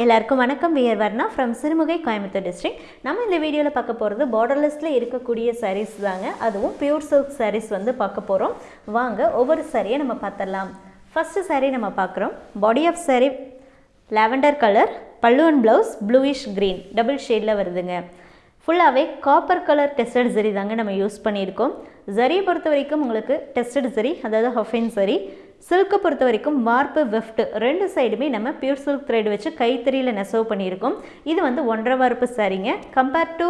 எல்லாருக்கும் வணக்கம். We're Varna from Sirumugai Coimbatore district நம்ம இந்த வீடியோவில் பார்க்க போகிறது பார்டர்லெஸில் இருக்கக்கூடிய சாரீஸ் தாங்க. அதுவும் பியூர் சில்க் சாரீஸ் வந்து பார்க்க போகிறோம் வாங்க ஒவ்வொரு சாரியை நம்ம பார்த்துடலாம். ஃபஸ்ட்டு சாரீ நம்ம பார்க்குறோம். Body of sari lavender colour pallu and blouse bluish green double ஷேடில் வருதுங்க. ஃபுல்லாகவே காப்பர் கலர் டெஸ்டட் ஜரி தாங்க நம்ம யூஸ் பண்ணியிருக்கோம். ஜரியை பொறுத்த வரைக்கும் உங்களுக்கு டெஸ்டட் ஜரி அதாவது ஹஃபின் சரி சில்க்கை பொறுத்த வரைக்கும் வார்ப்பு வெஃப்ட் ரெண்டு சைடுமே நம்ம பியூர் சில்க் த்ரெட் வச்சு கைத்தறியில் நெசவு பண்ணியிருக்கோம். இது வந்து ஒன்றரை வார்ப்பு சரிங்க கம்பேர் டு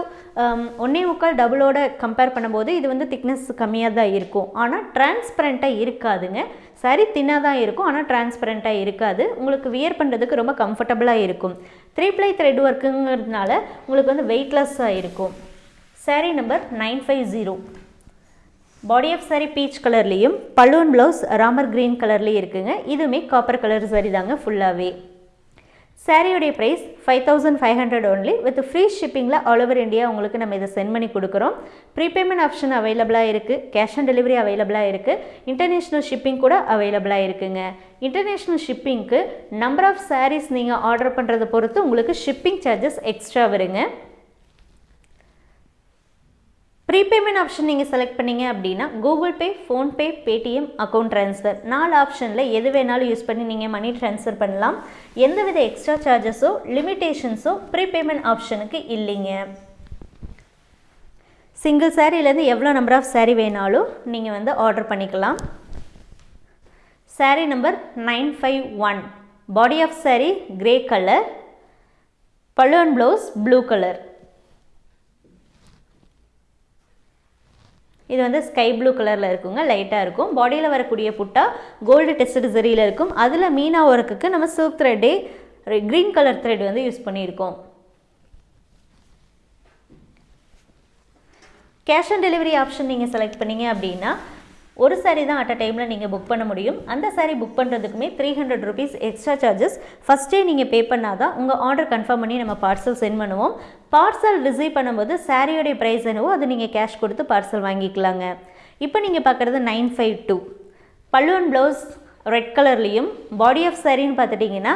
ஒன்னே முக்கால் டபுளோட கம்பேர் பண்ணும்போது இது வந்து திக்னஸ் கம்மியாக தான் இருக்கும். ஆனால் டிரான்ஸ்பரண்ட்டாக இருக்காதுங்க. சரி தின்னாக தான் இருக்கும் ஆனால் டிரான்ஸ்பரண்ட்டாக இருக்காது. உங்களுக்கு வியர் பண்ணுறதுக்கு ரொம்ப கம்ஃபர்டபுளாக இருக்கும். த்ரீ ப்ளை த்ரெட் ஒர்க்குங்கிறதுனால உங்களுக்கு வந்து வெயிட்லெஸ்ஸாக இருக்கும். Sari number nine five zero body of sari peach கலர்லேயும் பலூன் ப்ளவுஸ் ராமர் க்ரீன் கலர்லேயும் இருக்குங்க. இதுவுமே காப்பர் கலர் சாரி தாங்க ஃபுல்லாகவே சாரியுடைய price five thousand five hundred only with free ஷிப்பிங்கில் all over India உங்களுக்கு நம்ம இதை சென்ட் பண்ணி கொடுக்குறோம். ப்ரீபேமெண்ட் ஆப்ஷன் அவைலபிளாக இருக்குது கேஷ் ஆன் டெலிவரி அவைலபிளாக இருக்குது இன்டர்நேஷ்னல் ஷிப்பிங் கூட அவைலபிளாக இருக்குங்க. இன்டர்நேஷ்னல் ஷிப்பிங்க்கு நம்பர் ஆஃப் சாரீஸ் நீங்கள் ஆர்டர் பண்ணுறதை பொறுத்து உங்களுக்கு ஷிப்பிங் சார்ஜஸ் எக்ஸ்ட்ரா வருங்க. ப்ரீபேமெண்ட் ஆப்ஷன் நீங்கள் செலக்ட் பண்ணீங்க அப்படின்னா Google Pay PhonePe Paytm account transfer நாலு ஆப்ஷனில் எது வேணாலும் யூஸ் பண்ணி நீங்கள் மணி ட்ரான்ஸ்ஃபர் பண்ணலாம். எந்தவித எக்ஸ்ட்ரா சார்ஜஸோ லிமிட்டேஷன்ஸோ ப்ரீபேமெண்ட் ஆப்ஷனுக்கு இல்லைங்க. சிங்கிள் சாரீலேருந்து எவ்வளோ நம்பர் ஆஃப் சாரீ வேணாலும் நீங்கள் வந்து ஆர்டர் பண்ணிக்கலாம். Sari number nine five one body of sari grey colour pallu and blouse blue colour இது வந்து ஸ்கை ப்ளூ கலரில் இருக்குங்க லைட்டாக இருக்கும். பாடியில் வரக்கூடிய புட்டா கோல்டு டெஸ்ட் ஜரியில் இருக்கும். அதில் மீனா ஒர்க்குக்கு நம்ம சில்க் த்ரெட்டே க்ரீன் கலர் த்ரெட் வந்து யூஸ் பண்ணியிருக்கோம். கேஷ் ஆன் டெலிவரி ஆப்ஷன் நீங்கள் செலக்ட் பண்ணீங்க அப்படின்னா ஒரு சாரீ தான் அட் அ டைமில் நீங்கள் புக் பண்ண முடியும். அந்த sari book பண்ணுறதுக்குமே three hundred rupees extra charges ஃபஸ்ட்டே நீங்கள் பே பண்ணால் தான் உங்கள் ஆர்டர் கன்ஃபார்ம் பண்ணி நம்ம பார்சல் சென்ட் பண்ணுவோம். பார்சல் ரிசீவ் பண்ணும்போது சாரியோடைய ப்ரைஸ் என்னவோ அது நீங்கள் கேஷ் கொடுத்து பார்சல் வாங்கிக்கலாங்க. இப்போ நீங்கள் பார்க்குறது நைன் ஃபைவ் டூ பல்லுவன் ப்ளவுஸ் ரெட் கலர்லேயும் பாடி ஆஃப் சாரின்னு பார்த்துட்டிங்கன்னா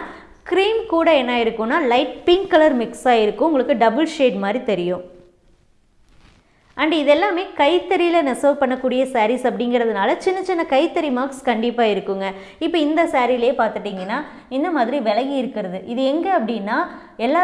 க்ரீம் கூட என்ன இருக்கும்னா லைட் பிங்க் கலர் மிக்ஸ் ஆகிருக்கும் உங்களுக்கு டபுள் ஷேட் மாதிரி தெரியும். அண்ட் இதெல்லாமே கைத்தறியில் நெசவு பண்ணக்கூடிய சாரீஸ் அப்படிங்கிறதுனால சின்ன சின்ன கைத்தறி மார்க்ஸ் கண்டிப்பாக இருக்குங்க. இப்போ இந்த சாரீலே பார்த்துட்டிங்கன்னா இந்த மாதிரி விலகி இருக்கிறது. இது எங்கே அப்படின்னா எல்லா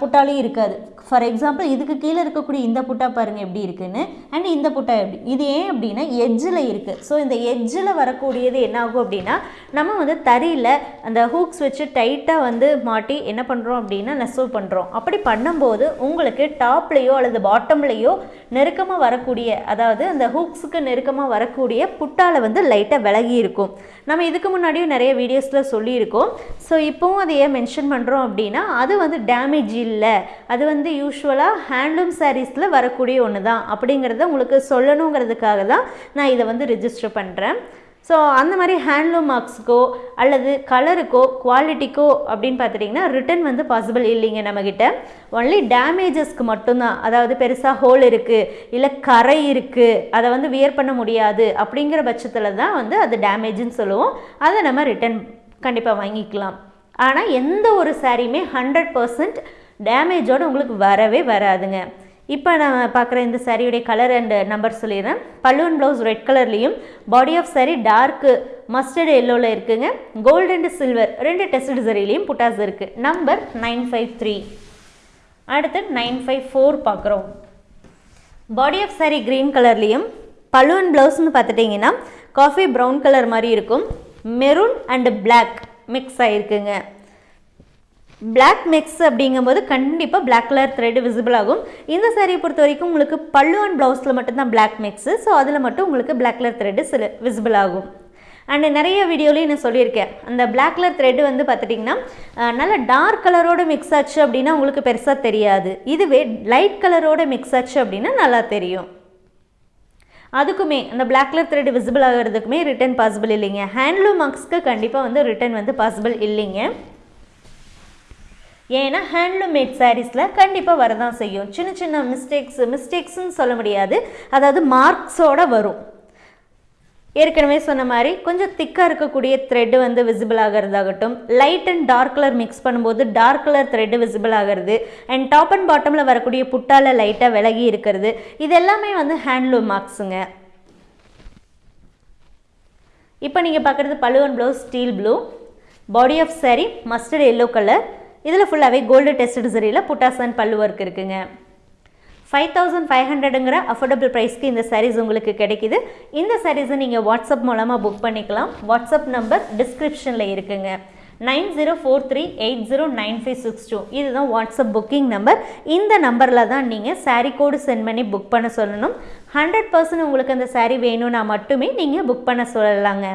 புட்டாலையும் இருக்காது. ஃபார் எக்ஸாம்பிள் இதுக்கு கீழே இருக்கக்கூடிய இந்த புட்டா பாருங்கள் எப்படி இருக்குன்னு. அண்ட் இந்த புட்டா எப்படி இது ஏன் அப்படின்னா எஜ்ஜில் இருக்குது ஸோ இந்த எஜ்ஜில் வரக்கூடியது என்ன ஆகும் அப்படின்னா நம்ம வந்து தறியில் அந்த ஹூக்ஸ் வச்சு டைட்டாக வந்து மாட்டி என்ன பண்ணுறோம் அப்படின்னா நெசவு பண்ணுறோம் அப்படி பண்ணும்போது உங்களுக்கு டாப்லேயோ அல்லது பாட்டம்லேயோ நெருக்கமாக வரக்கூடிய அதாவது அந்த ஹூக்ஸுக்கு நெருக்கமாக வரக்கூடிய புட்டாவில் வந்து லைட்டாக விலகி இருக்கும். நம்ம இதுக்கு முன்னாடியும் நிறைய வீடியோஸில் சொல்லியிருக்கோம். ஸோ இப்போவும் அதை ஏன் மென்ஷன் பண்ணுறோம் அப்படின்னா அது வந்து டேமேஜ் இல்லை. அது வந்து யூஸ்வலாக ஹேண்ட்லூம் சாரீஸில் வரக்கூடிய ஒன்று தான் அப்படிங்கிறத உங்களுக்கு சொல்லணுங்கிறதுக்காக தான் நான் இதை வந்து ரிஜிஸ்டர் பண்ணுறேன் ஸோ அந்த மாதிரி ஹேண்ட்லூம் மார்க்ஸுக்கோ அல்லது கலருக்கோ குவாலிட்டிக்கோ அப்படின்னு பார்த்துட்டிங்கன்னா ரிட்டன் வந்து பாசிபிள் இல்லைங்க நம்மக்கிட்ட ஒன்லி டேமேஜஸ்க்கு மட்டும்தான். அதாவது பெருசாக ஹோல் இருக்குது இல்லை கரை இருக்குது அதை வந்து வியர் பண்ண முடியாது அப்படிங்கிற பட்சத்தில் தான் வந்து அது டேமேஜ்னு சொல்லுவோம். அதை நம்ம ரிட்டன் கண்டிப்பாக வாங்கிக்கலாம். ஆனால் எந்த ஒரு சாரியுமே ஹண்ட்ரட் பர்சன்ட் டேமேஜோடு உங்களுக்கு வரவே வராதுங்க. இப்போ நான் பார்க்குற இந்த சாரியுடைய கலர் அண்ட் நம்பர் சொல்லிடுறேன். பல்லுவன் ப்ளவுஸ் ரெட் கலர்லேயும் body of sari dark mustard எல்லோவில் இருக்குங்க. கோல்டு அண்ட் சில்வர் ரெண்டு டெஸ்ட் சரிலையும் புட்டாஸ் இருக்குது நம்பர் நைன் ஃபைவ் த்ரீ அடுத்து நைன் ஃபைவ் ஃபோர் பார்க்குறோம் பாடி ஆஃப் சாரி க்ரீன் கலர்லேயும் பல்லுவன் ப்ளவுஸ்னு பார்த்துட்டிங்கன்னா காஃபி ப்ரௌன் கலர் மாதிரி இருக்கும். மெரூன் அண்டு பிளாக் மிக்ஸ் ஆகிருக்குங்க பிளாக் மிக்ஸ் அப்படிங்கும்போது கண்டிப்பாக பிளாக் கலர் த்ரெட் விசிபிள் ஆகும். இந்த சாரியை பொறுத்த வரைக்கும் உங்களுக்கு பல்லு அண்ட் ப்ளவுஸில் மட்டும்தான் பிளாக் மிக்ஸு ஸோ அதில் மட்டும் உங்களுக்கு பிளாக் கலர் த்ரெட்டு சில விசிபிள் ஆகும். அண்ட் நிறைய வீடியோலையும் நான் சொல்லியிருக்கேன். அந்த பிளாக் கலர் த்ரெட் வந்து பார்த்துட்டிங்கன்னா நல்ல டார்க் கலரோட மிக்ஸ் ஆச்சு அப்படின்னா உங்களுக்கு பெருசாக தெரியாது. இதுவே லைட் கலரோட மிக்ஸ் ஆச்சு அப்படின்னா நல்லா தெரியும். அதுக்குமே அந்த பிளாக் கலர் த்ரெட் விசிபிள் ஆகிறதுக்குமே ரிட்டன் பாசிபிள் இல்லைங்க. ஹேண்ட்லூம் மார்க்ஸ்க்கு கண்டிப்பாக வந்து ரிட்டன் வந்து பாசிபிள் இல்லைங்க. ஏன்னா ஹேண்ட்லூம் மேட் சாரீஸில் கண்டிப்பாக வரதான் செய்யும். சின்ன சின்ன மிஸ்டேக்ஸ் மிஸ்டேக்ஸ்ன்னு சொல்ல முடியாது. அதாவது மார்க்ஸோடு வரும். ஏற்கனவே சொன்ன மாதிரி கொஞ்சம் திக்காக இருக்கக்கூடிய த்ரெட்டு வந்து visible ஆகிறதாகட்டும் light and dark colour mix பண்ணும்போது டார்க் கலர் த்ரெட்டு விசிபிள் ஆகிறது அண்ட் டாப் அண்ட் பாட்டமில் வரக்கூடிய புட்டால லைட்டாக விலகி இருக்கிறது இது எல்லாமே வந்து ஹேண்ட்லூம் மார்க்ஸுங்க இப்போ நீங்கள் பார்க்குறது பழுவன் blouse steel blue body of sari mustard yellow colour இதில் ஃபுல்லாகவே கோல்டு டெஸ்டட் சரியில் புட்டாசன் பல்லு ஒர்க் இருக்குங்க. ஃபைவ் தௌசண்ட் ஃபைவ் ஹண்ட்ரடுங்கிற அஃபோர்டபுள் ப்ரைஸ்க்கு இந்த சாரீஸ் உங்களுக்கு கிடைக்குது. இந்த சாரீஸை நீங்கள் வாட்ஸ்அப் மூலமாக புக் பண்ணிக்கலாம். வாட்ஸ்அப் நம்பர் டிஸ்கிரிப்ஷனில் இருக்குங்க. Nine zero four three eight zero nine five six two இதுதான் வாட்ஸ்அப் புக்கிங் நம்பர் இந்த நம்பரில் தான் நீங்கள் சாரீ கோடு சென்ட் பண்ணி புக் பண்ண சொல்லணும். ஹண்ட்ரட் பர்சன்ட் உங்களுக்கு அந்த சாரீ வேணும்னா மட்டுமே நீங்கள் புக் பண்ண சொல்லலாங்க.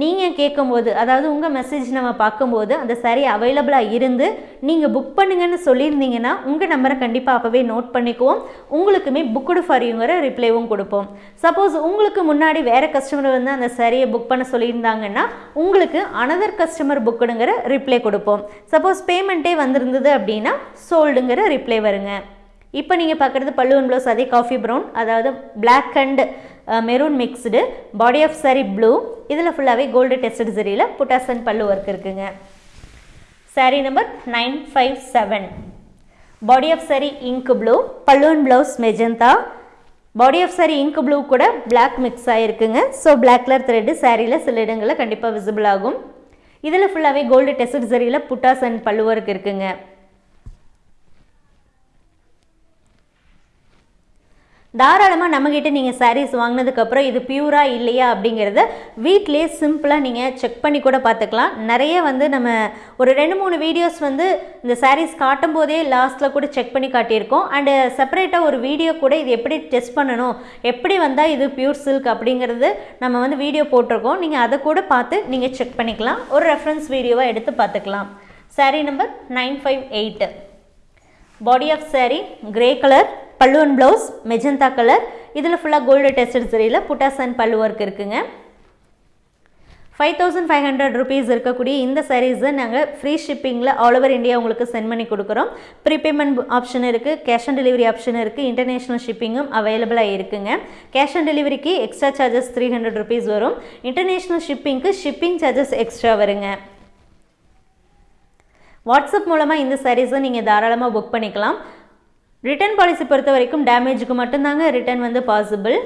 நீங்கள் கேட்கும்போது அதாவது உங்கள் மெசேஜ் நம்ம பார்க்கும்போது அந்த saree அவைலபிளாக இருந்து நீங்கள் புக் பண்ணுங்கன்னு சொல்லியிருந்தீங்கன்னா உங்கள் நம்பரை கண்டிப்பாக அப்போவே நோட் பண்ணிக்குவோம். உங்களுக்குமே புக்குடு ஃபார் ரிப்ளைவும் கொடுப்போம். சப்போஸ் உங்களுக்கு முன்னாடி வேறு கஸ்டமர் வந்து அந்த சாரியை புக் பண்ண சொல்லியிருந்தாங்கன்னா உங்களுக்கு அனதர் கஸ்டமர் புக்குடுங்கிற ரிப்ளை கொடுப்போம். சப்போஸ் பேமெண்ட்டே வந்திருந்தது அப்படின்னா சோல்டுங்கிற ரிப்ளை வருங்க. இப்போ நீங்கள் பார்க்குறது பல்லுவன் ப்ளவுஸ் அதே காஃபி ப்ரௌன் அதாவது black and maroon mixed body of sari blue இதில் ஃபுல்லாகவே கோல்டு டெஸ்டட் சரியில் புட்டாசன் பல்லு ஒர்க் இருக்குங்க. Saree number nine five seven body of sari ink blue பல்லுவன் blouse magenta body of sari ink blue கூட பிளாக் மிக்ஸ் ஆகிருக்குங்க ஸோ பிளாக் கலர் த்ரெட்டு சாரியில் சில இடங்களில் கண்டிப்பாக விசிபிள் ஆகும். இதில் ஃபுல்லாகவே கோல்டு டெஸ்டட் சரியில் புட்டாசன் பல்லு ஒர்க் இருக்குங்க. தாராளமாக நம்மக்கிட்ட நீங்கள் சாரீஸ் வாங்கினதுக்கப்புறம் இது பியூரா இல்லையா அப்படிங்கிறத வீட்லேயே சிம்பிளாக நீங்கள் செக் பண்ணி கூட பார்த்துக்கலாம். நிறைய வந்து நம்ம ஒரு ரெண்டு மூணு வீடியோஸ் வந்து இந்த சாரீஸ் காட்டும் போதே லாஸ்ட்டில் கூட செக் பண்ணி காட்டியிருக்கோம். அண்டு செப்பரேட்டாக ஒரு வீடியோ கூட இது எப்படி டெஸ்ட் பண்ணணும் எப்படி வந்தால் இது பியூர் சில்க் அப்படிங்கிறது நம்ம வந்து வீடியோ போட்டிருக்கோம். நீங்கள் அதை கூட பார்த்து நீங்கள் செக் பண்ணிக்கலாம். ஒரு ரெஃபரன்ஸ் வீடியோவாக எடுத்து பார்த்துக்கலாம். Sari number nine five eight body of sari grey colour பல்லுவன் ப்ளவுஸ் மெஜந்தா கலர் இதில் ஃபுல்லாக கோல்டு டெஸ்டட் சரியில் புட்டாசன் பல்லு ஒர்க் இருக்குங்க. Five thousand five hundred rupees இருக்கக்கூடிய இந்த சாரீஸை நாங்கள் ஃப்ரீ ஷிப்பிங்கில் ஆல் ஓவர் இந்தியா உங்களுக்கு சென்ட் பண்ணி கொடுக்குறோம். ப்ரீபேமெண்ட் ஆப்ஷன் இருக்குது கேஷ் ஆன் டெலிவரி ஆப்ஷன் இருக்குது இன்டர்நேஷ்னல் ஷிப்பிங்கும் அவைலபிளாக இருக்குங்க. கேஷ் ஆன் டெலிவரிக்கு extra charges three hundred rupees வரும். இன்டர்நேஷ்னல் ஷிப்பிங்க்கு ஷிப்பிங் சார்ஜஸ் எக்ஸ்ட்ரா வருங்க. வாட்ஸ்அப் மூலமாக இந்த சாரீஸை நீங்கள் தாராளமாக புக் பண்ணிக்கலாம். ரிட்டர்ன் பாலிசி பொறுத்த வரைக்கும் டேமேஜுக்கு மட்டும்தாங்க ரிட்டர்ன் வந்து பாசிபிள்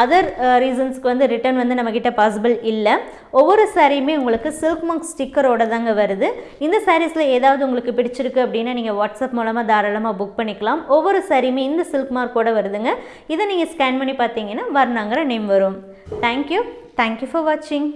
அதர் ரீசன்ஸ்க்கு வந்து ரிட்டர்ன் வந்து நம்மக்கிட்ட பாசிபிள் இல்லை. ஒவ்வொரு சாரியுமே உங்களுக்கு சில்க் மார்க் ஸ்டிக்கரோட தாங்க வருது. இந்த சாரீஸில் ஏதாவது உங்களுக்கு பிடிச்சிருக்கு அப்படின்னா நீங்கள் வாட்ஸ்அப் மூலமாக தாராளமாக புக் பண்ணிக்கலாம். ஒவ்வொரு சாரியுமே இந்த சில்க் மார்க்கோட வருதுங்க. இதை நீங்கள் ஸ்கேன் பண்ணி பார்த்தீங்கன்னா வர்ணாங்கிற நேம் வரும். Thank you thank you for வாட்சிங்